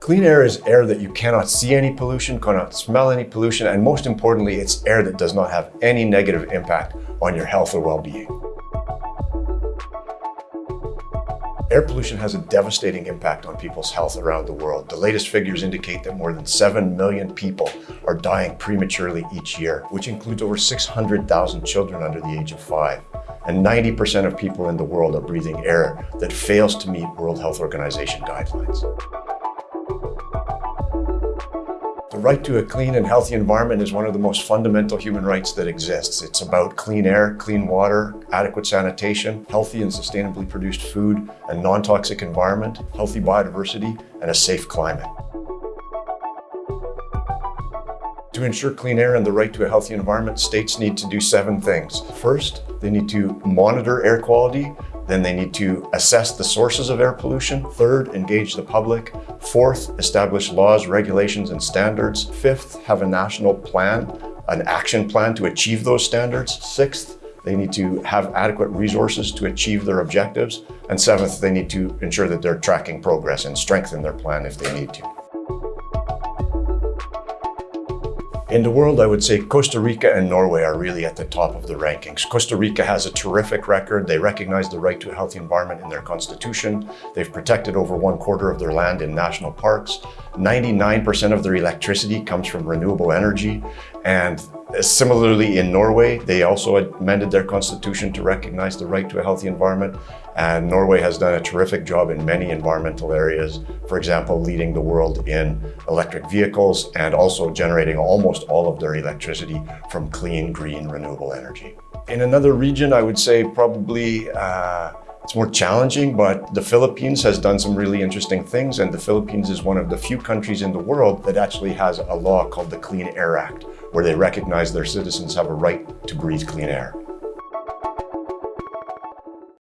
Clean air is air that you cannot see any pollution, cannot smell any pollution, and most importantly, it's air that does not have any negative impact on your health or well-being. Air pollution has a devastating impact on people's health around the world. The latest figures indicate that more than 7 million people are dying prematurely each year, which includes over 600,000 children under the age of five. And 90% of people in the world are breathing air that fails to meet World Health Organization guidelines. The right to a clean and healthy environment is one of the most fundamental human rights that exists. It's about clean air, clean water, adequate sanitation, healthy and sustainably produced food, a non-toxic environment, healthy biodiversity, and a safe climate. To ensure clean air and the right to a healthy environment, states need to do seven things. First, they need to monitor air quality then they need to assess the sources of air pollution. Third, engage the public. Fourth, establish laws, regulations, and standards. Fifth, have a national plan, an action plan to achieve those standards. Sixth, they need to have adequate resources to achieve their objectives. And seventh, they need to ensure that they're tracking progress and strengthen their plan if they need to. In the world, I would say Costa Rica and Norway are really at the top of the rankings. Costa Rica has a terrific record. They recognize the right to a healthy environment in their constitution. They've protected over one quarter of their land in national parks. 99% of their electricity comes from renewable energy. And similarly in Norway, they also amended their constitution to recognize the right to a healthy environment. And Norway has done a terrific job in many environmental areas. For example, leading the world in electric vehicles and also generating almost all of their electricity from clean, green, renewable energy. In another region, I would say probably uh, it's more challenging, but the Philippines has done some really interesting things. And the Philippines is one of the few countries in the world that actually has a law called the Clean Air Act, where they recognize their citizens have a right to breathe clean air.